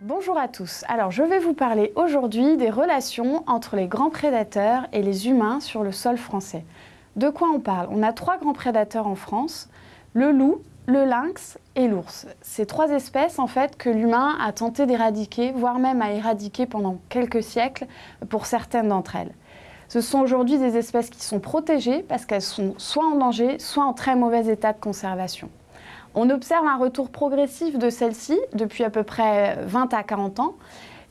Bonjour à tous, alors je vais vous parler aujourd'hui des relations entre les grands prédateurs et les humains sur le sol français. De quoi on parle? On a trois grands prédateurs en France, le loup, le lynx et l'ours. Ces trois espèces en fait que l'humain a tenté d'éradiquer, voire même à éradiquer pendant quelques siècles pour certaines d'entre elles. Ce sont aujourd'hui des espèces qui sont protégées parce qu'elles sont soit en danger, soit en très mauvais état de conservation. On observe un retour progressif de celles-ci depuis à peu près 20 à 40 ans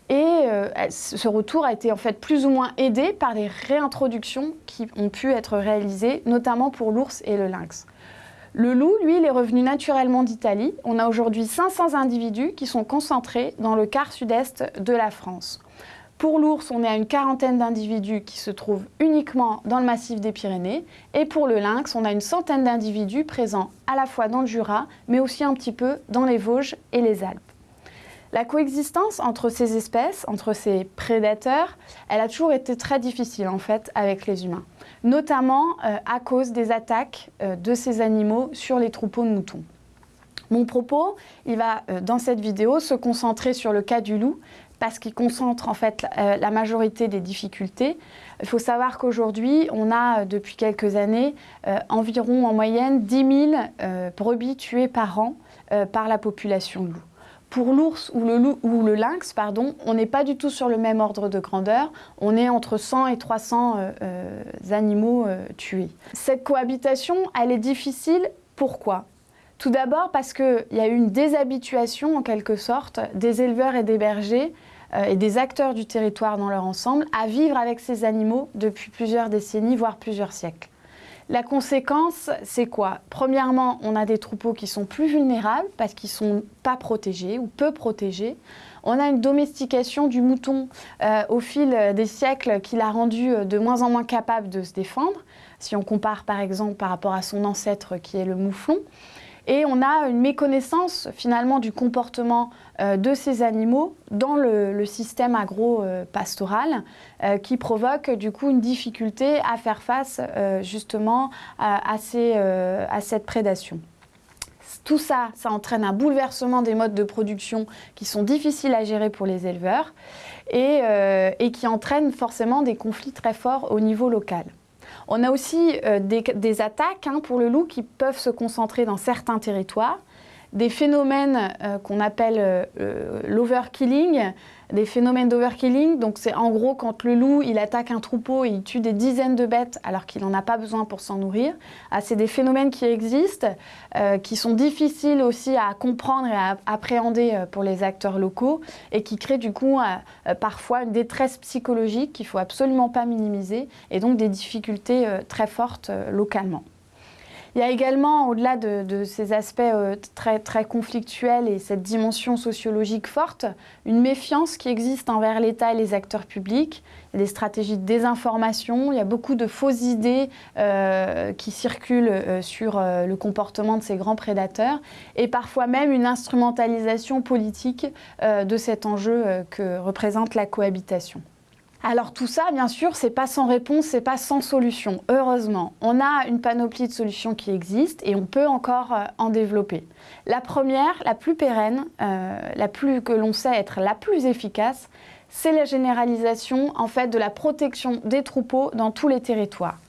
et euh, ce retour a été en fait plus ou moins aidé par les réintroductions qui ont pu être réalisées, notamment pour l'ours et le lynx. Le loup, lui, il est revenu naturellement d'Italie. On a aujourd'hui 500 individus qui sont concentrés dans le quart sud-est de la France. Pour l'ours, on est à une quarantaine d'individus qui se trouvent uniquement dans le massif des Pyrénées. Et pour le lynx, on a une centaine d'individus présents à la fois dans le Jura, mais aussi un petit peu dans les Vosges et les Alpes. La coexistence entre ces espèces, entre ces prédateurs, elle a toujours été très difficile en fait avec les humains, notamment euh, à cause des attaques euh, de ces animaux sur les troupeaux de moutons. Mon propos, il va euh, dans cette vidéo se concentrer sur le cas du loup parce qu'il concentre en fait la majorité des difficultés. Il faut savoir qu'aujourd'hui, on a depuis quelques années environ en moyenne 10 000 brebis tuées par an par la population de loups. Pour l'ours ou le, lynx, pardon, on n'est pas du tout sur le même ordre de grandeur. On est entre 100 et 300 euh, euh, animaux euh, tués. Cette cohabitation, elle est difficile. Pourquoi? Tout d'abord parce qu'il y a eu une déshabituation, en quelque sorte, des éleveurs et des bergers et des acteurs du territoire dans leur ensemble à vivre avec ces animaux depuis plusieurs décennies, voire plusieurs siècles. La conséquence, c'est quoi? Premièrement, on a des troupeaux qui sont plus vulnérables parce qu'ils ne sont pas protégés ou peu protégés. On a une domestication du mouton euh, au fil des siècles qui l'a rendu euh, de moins en moins capable de se défendre, si on compare par exemple par rapport à son ancêtre qui est le mouflon. Et on a une méconnaissance finalement du comportement euh, de ces animaux dans le, système agro-pastoral euh, qui provoque du coup une difficulté à faire face euh, justement à, cette prédation. Tout ça, ça entraîne un bouleversement des modes de production qui sont difficiles à gérer pour les éleveurs et qui entraînent forcément des conflits très forts au niveau local. On a aussi euh, des, attaques hein, pour le loup qui peuvent se concentrer dans certains territoires, des phénomènes euh, qu'on appelle euh, l'overkilling, des phénomènes d'overkilling. Donc c'est en gros quand le loup il attaque un troupeau et il tue des dizaines de bêtes alors qu'il n'en a pas besoin pour s'en nourrir. Ah, c'est des phénomènes qui existent, euh, qui sont difficiles aussi à comprendre et à appréhender euh, pour les acteurs locaux et qui créent du coup euh, parfois une détresse psychologique qu'il faut absolument pas minimiser et donc des difficultés très fortes localement. Il y a également, au-delà de, ces aspects euh, très, très conflictuels et cette dimension sociologique forte, une méfiance qui existe envers l'État et les acteurs publics. Il y a des stratégies de désinformation, il y a beaucoup de fausses idées euh, qui circulent euh, sur le comportement de ces grands prédateurs et parfois même une instrumentalisation politique de cet enjeu que représente la cohabitation. Alors tout ça, bien sûr, c'est pas sans réponse, c'est pas sans solution. Heureusement, on a une panoplie de solutions qui existent et on peut encore euh, en développer. La première, la plus pérenne, euh, la plus que l'on sait être la plus efficace, c'est la généralisation en fait de la protection des troupeaux dans tous les territoires.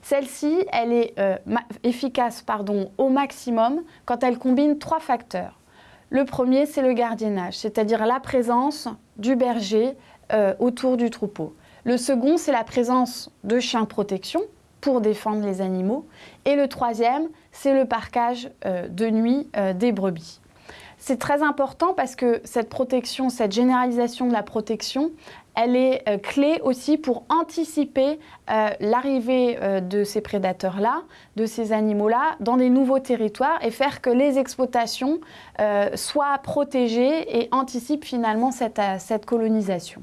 Celle-ci, elle est euh, efficace au maximum quand elle combine trois facteurs. Le premier, c'est le gardiennage, c'est-à-dire la présence du berger euh, autour du troupeau. Le second, c'est la présence de chiens protection pour défendre les animaux. Et le troisième, c'est le parquage euh, de nuit euh, des brebis. C'est très important parce que cette protection, cette généralisation de la protection, elle est clé aussi pour anticiper l'arrivée de ces prédateurs-là, de ces animaux-là, dans des nouveaux territoires et faire que les exploitations soient protégées et anticipent finalement cette colonisation.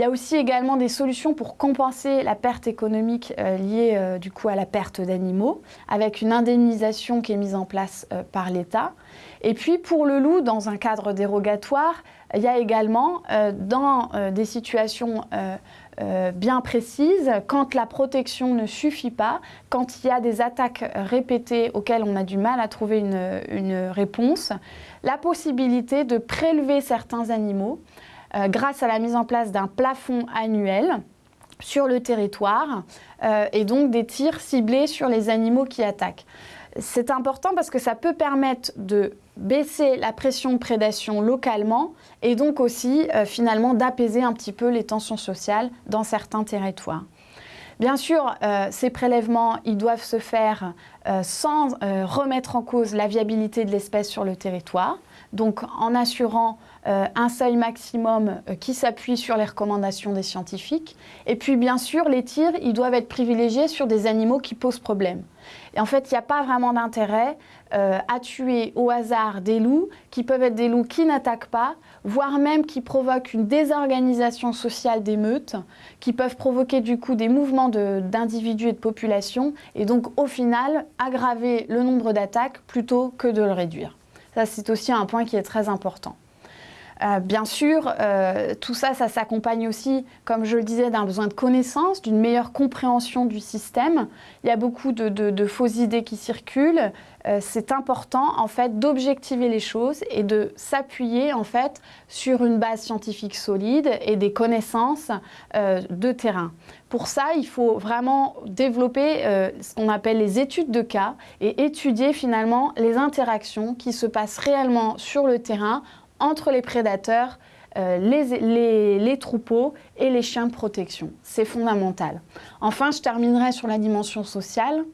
Il y a aussi également des solutions pour compenser la perte économique euh, liée euh, du coup à la perte d'animaux, avec une indemnisation qui est mise en place euh, par l'État. Et puis pour le loup, dans un cadre dérogatoire, Il y a également, dans des situations bien précises, quand la protection ne suffit pas, quand il y a des attaques répétées auxquelles on a du mal à trouver une réponse, la possibilité de prélever certains animaux grâce à la mise en place d'un plafond annuel sur le territoire euh, et donc des tirs ciblés sur les animaux qui attaquent. C'est important parce que ça peut permettre de baisser la pression de prédation localement et donc aussi euh, finalement d'apaiser un petit peu les tensions sociales dans certains territoires. Bien sûr, euh, ces prélèvements, doivent se faire sans remettre en cause la viabilité de l'espèce sur le territoire, donc en assurant euh, un seuil maximum euh, qui s'appuie sur les recommandations des scientifiques. Et puis bien sûr, les tirs, doivent être privilégiés sur des animaux qui posent problème. Et en fait, il n'y a pas vraiment d'intérêt euh, à tuer au hasard des loups, qui peuvent être des loups qui n'attaquent pas, voire même qui provoquent une désorganisation sociale des meutes, qui peuvent provoquer du coup des mouvements d'individus et de populations, et donc au final aggraver le nombre d'attaques plutôt que de le réduire. Ça, c'est aussi un point qui est très important. Euh, bien sûr, euh, tout ça, ça s'accompagne aussi, comme je le disais, d'un besoin de connaissance, d'une meilleure compréhension du système. Il y a beaucoup de, fausses idées qui circulent. Euh, c'est important, en fait, d'objectiver les choses et de s'appuyer, en fait, sur une base scientifique solide et des connaissances de terrain. Pour ça, il faut vraiment développer ce qu'on appelle les études de cas et étudier finalement les interactions qui se passent réellement sur le terrain entre les prédateurs, euh, les, troupeaux et les chiens de protection. C'est fondamental. Enfin, je terminerai sur la dimension sociale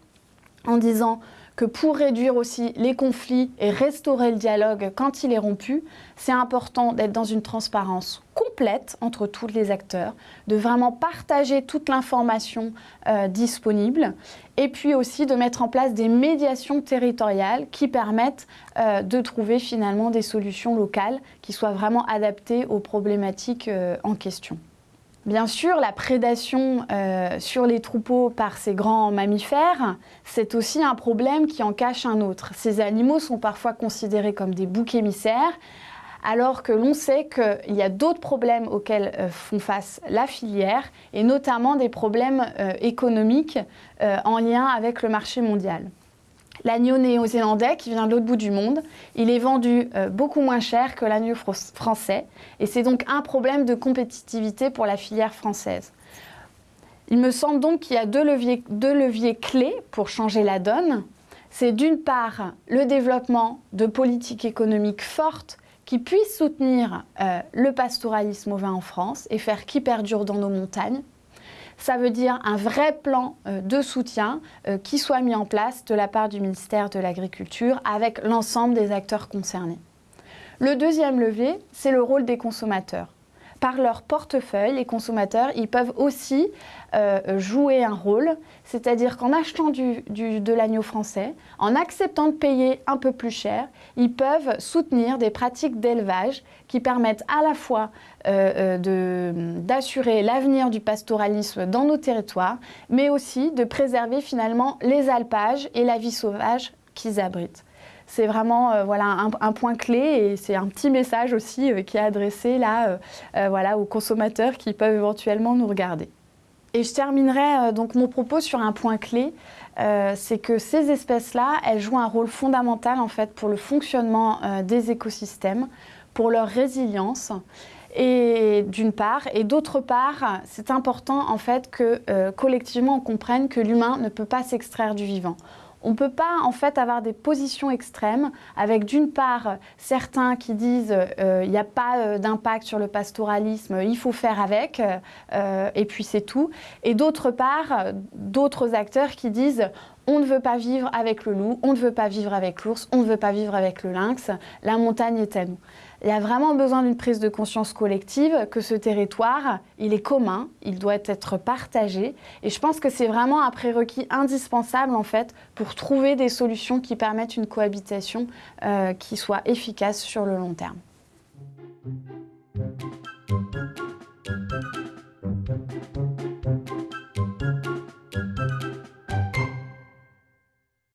en disant que pour réduire aussi les conflits et restaurer le dialogue quand il est rompu, c'est important d'être dans une transparence complète entre tous les acteurs, de vraiment partager toute l'information euh, disponible et puis aussi de mettre en place des médiations territoriales qui permettent euh, de trouver finalement des solutions locales qui soient vraiment adaptées aux problématiques euh, en question. Bien sûr, la prédation euh, sur les troupeaux par ces grands mammifères, c'est aussi un problème qui en cache un autre. Ces animaux sont parfois considérés comme des boucs émissaires, alors que l'on sait qu'il y a d'autres problèmes auxquels euh, font face la filière, et notamment des problèmes euh, économiques en lien avec le marché mondial. L'agneau néo-zélandais qui vient de l'autre bout du monde, il est vendu euh, beaucoup moins cher que l'agneau français et c'est donc un problème de compétitivité pour la filière française. Il me semble donc qu'il y a deux leviers, clés pour changer la donne. C'est d'une part le développement de politiques économiques fortes qui puissent soutenir euh, le pastoralisme au vin en France et faire qu'il perdure dans nos montagnes ça veut dire un vrai plan euh, de soutien euh, qui soit mis en place de la part du ministère de l'Agriculture avec l'ensemble des acteurs concernés. Le deuxième levier, c'est le rôle des consommateurs par leur portefeuille, les consommateurs, ils peuvent aussi euh, jouer un rôle, c'est-à-dire qu'en achetant de l'agneau français, en acceptant de payer un peu plus cher, ils peuvent soutenir des pratiques d'élevage qui permettent à la fois euh, euh, d'assurer l'avenir du pastoralisme dans nos territoires, mais aussi de préserver finalement les alpages et la vie sauvage qu'ils abritent c'est vraiment euh, voilà, un, point clé et c'est un petit message aussi euh, qui est adressé là, euh, voilà, aux consommateurs qui peuvent éventuellement nous regarder. Et je terminerai donc mon propos sur un point clé, c'est que ces espèces-là, elles jouent un rôle fondamental en fait pour le fonctionnement des écosystèmes, pour leur résilience et d'une part, et d'autre part, c'est important en fait que collectivement on comprenne que l'humain ne peut pas s'extraire du vivant. On ne peut pas en fait avoir des positions extrêmes avec d'une part certains qui disent euh, il n'y a pas euh, d'impact sur le pastoralisme, il faut faire avec euh, et puis c'est tout. Et d'autre part d'autres acteurs qui disent on ne veut pas vivre avec le loup, on ne veut pas vivre avec l'ours, on ne veut pas vivre avec le lynx, la montagne est à nous. Il y a vraiment besoin d'une prise de conscience collective que ce territoire, il est commun, il doit être partagé. Et je pense que c'est vraiment un prérequis indispensable en fait pour trouver des solutions qui permettent une cohabitation euh, qui soit efficace sur le long terme.